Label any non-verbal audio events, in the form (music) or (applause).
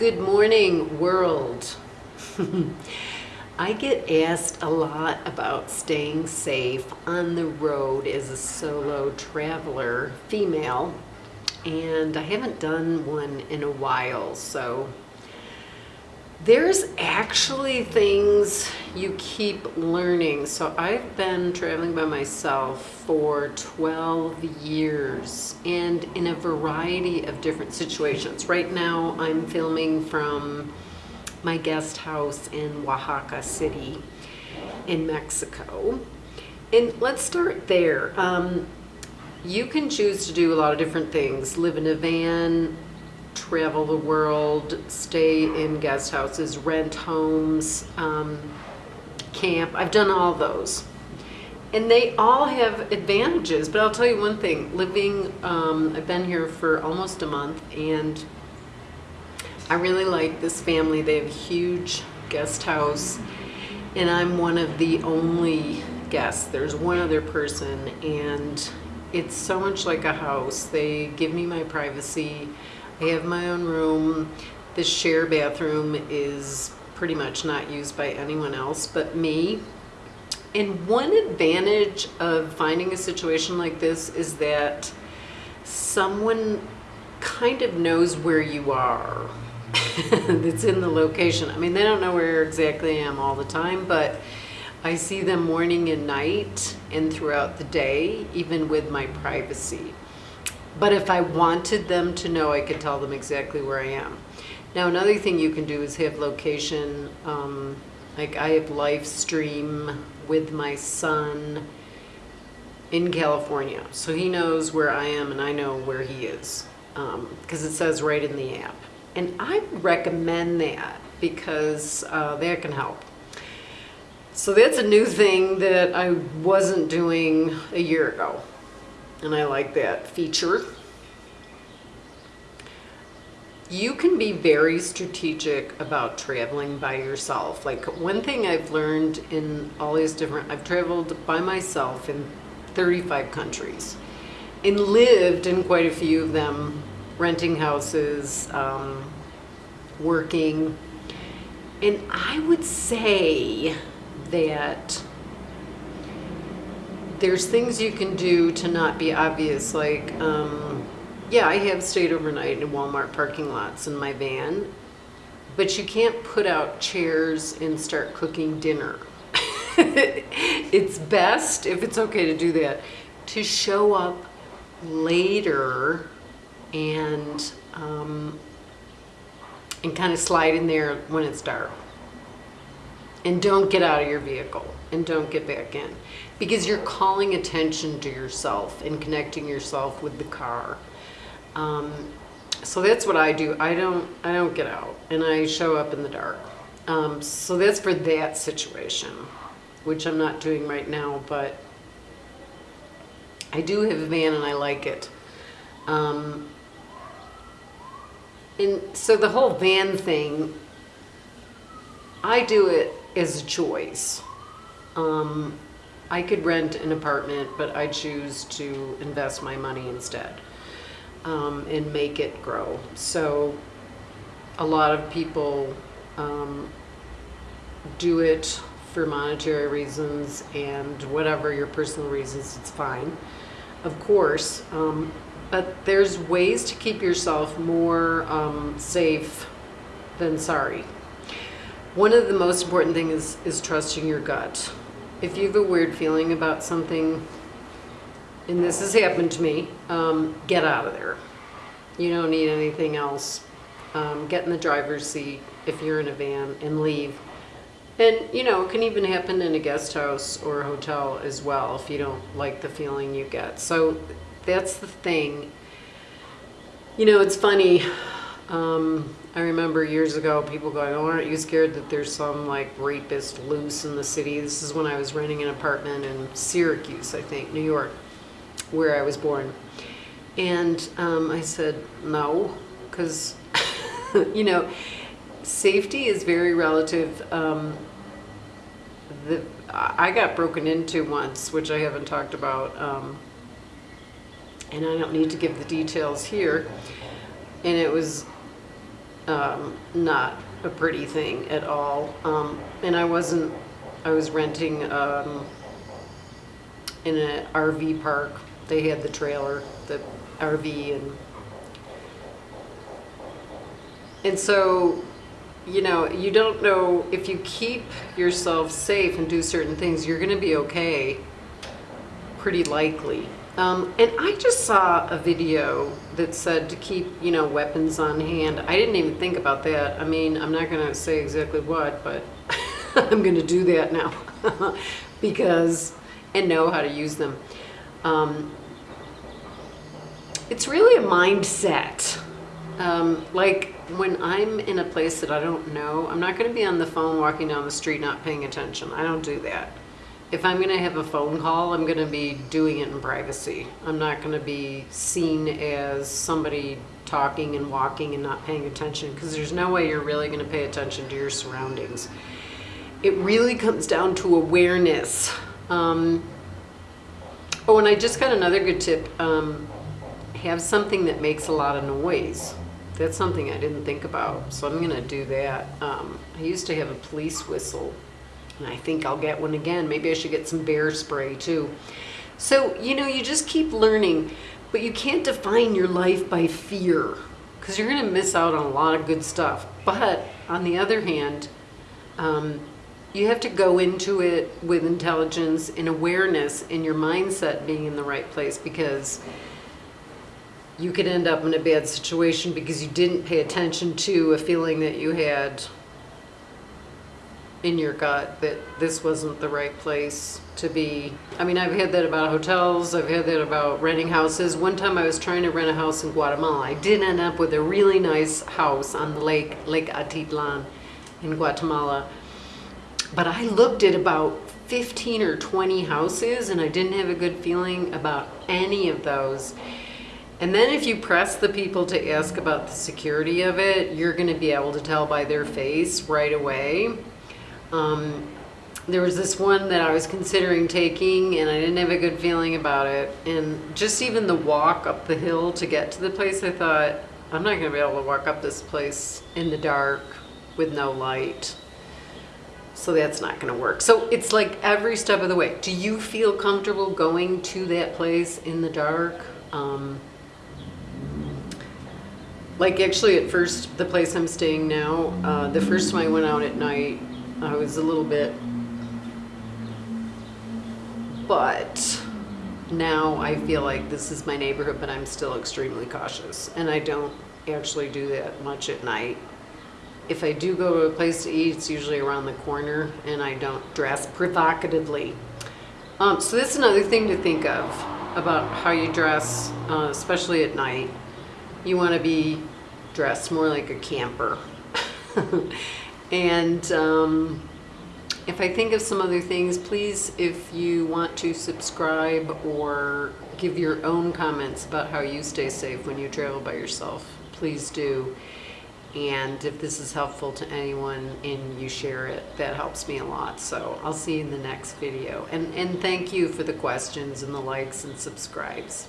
Good morning, world. (laughs) I get asked a lot about staying safe on the road as a solo traveler, female, and I haven't done one in a while, so there's actually things you keep learning. So I've been traveling by myself for 12 years and in a variety of different situations. Right now I'm filming from my guest house in Oaxaca City in Mexico. And let's start there. Um, you can choose to do a lot of different things. Live in a van, travel the world, stay in guest houses, rent homes, um, camp. I've done all those. And they all have advantages, but I'll tell you one thing, living, um, I've been here for almost a month and I really like this family. They have a huge guest house and I'm one of the only guests. There's one other person and it's so much like a house. They give me my privacy. I have my own room. The share bathroom is pretty much not used by anyone else but me. And one advantage of finding a situation like this is that someone kind of knows where you are (laughs) that's in the location. I mean, they don't know where exactly I am all the time, but I see them morning and night and throughout the day, even with my privacy. But if I wanted them to know, I could tell them exactly where I am. Now, another thing you can do is have location, um, like I have live stream with my son in California. So he knows where I am and I know where he is because um, it says right in the app. And I recommend that because uh, that can help. So that's a new thing that I wasn't doing a year ago and I like that feature. You can be very strategic about traveling by yourself. Like one thing I've learned in all these different, I've traveled by myself in 35 countries and lived in quite a few of them, renting houses, um, working. And I would say that there's things you can do to not be obvious, like, um, yeah, I have stayed overnight in Walmart parking lots in my van, but you can't put out chairs and start cooking dinner. (laughs) it's best, if it's okay to do that, to show up later and um, and kind of slide in there when it's dark. And don't get out of your vehicle and don't get back in because you're calling attention to yourself and connecting yourself with the car. Um, so that's what I do. I don't, I don't get out and I show up in the dark. Um, so that's for that situation, which I'm not doing right now, but I do have a van and I like it. Um, and so the whole van thing, I do it as a choice. Um, I could rent an apartment, but I choose to invest my money instead um, and make it grow. So a lot of people um, do it for monetary reasons and whatever your personal reasons, it's fine, of course. Um, but there's ways to keep yourself more um, safe than sorry. One of the most important things is, is trusting your gut if you have a weird feeling about something, and this has happened to me, um, get out of there. You don't need anything else. Um, get in the driver's seat if you're in a van and leave. And, you know, it can even happen in a guest house or a hotel as well if you don't like the feeling you get. So that's the thing. You know, it's funny. Um, I remember years ago people going, oh, aren't you scared that there's some like rapist loose in the city? This is when I was renting an apartment in Syracuse, I think, New York, where I was born. And um, I said, no, because, (laughs) you know, safety is very relative. Um, the, I got broken into once, which I haven't talked about, um, and I don't need to give the details here. And it was um, not a pretty thing at all. Um, and I wasn't, I was renting um, in an RV park. They had the trailer, the RV, and and so, you know, you don't know if you keep yourself safe and do certain things, you're going to be okay. Pretty likely. Um, and I just saw a video that said to keep, you know, weapons on hand. I didn't even think about that. I mean, I'm not going to say exactly what, but (laughs) I'm going to do that now (laughs) because, and know how to use them. Um, it's really a mindset. Um, like when I'm in a place that I don't know, I'm not going to be on the phone walking down the street not paying attention. I don't do that. If I'm going to have a phone call, I'm going to be doing it in privacy. I'm not going to be seen as somebody talking and walking and not paying attention because there's no way you're really going to pay attention to your surroundings. It really comes down to awareness. Um, oh, and I just got another good tip. Um, have something that makes a lot of noise. That's something I didn't think about, so I'm going to do that. Um, I used to have a police whistle, and I think I'll get one again. Maybe I should get some bear spray too. So, you know, you just keep learning, but you can't define your life by fear because you're going to miss out on a lot of good stuff. But on the other hand, um, you have to go into it with intelligence and awareness and your mindset being in the right place because you could end up in a bad situation because you didn't pay attention to a feeling that you had in your gut that this wasn't the right place to be. I mean, I've had that about hotels, I've had that about renting houses. One time I was trying to rent a house in Guatemala. I did end up with a really nice house on the lake, Lake Atitlan in Guatemala. But I looked at about 15 or 20 houses and I didn't have a good feeling about any of those. And then if you press the people to ask about the security of it, you're going to be able to tell by their face right away. Um, there was this one that I was considering taking and I didn't have a good feeling about it. And just even the walk up the hill to get to the place, I thought, I'm not going to be able to walk up this place in the dark with no light. So that's not going to work. So it's like every step of the way. Do you feel comfortable going to that place in the dark? Um, like actually at first, the place I'm staying now, uh, the first time I went out at night, I was a little bit, but now I feel like this is my neighborhood, but I'm still extremely cautious. And I don't actually do that much at night. If I do go to a place to eat, it's usually around the corner and I don't dress provocatively. Um, so that's another thing to think of about how you dress, uh, especially at night. You want to be dressed more like a camper. (laughs) and um, if I think of some other things, please, if you want to subscribe or give your own comments about how you stay safe when you travel by yourself, please do. And if this is helpful to anyone and you share it, that helps me a lot. So I'll see you in the next video. And, and thank you for the questions and the likes and subscribes.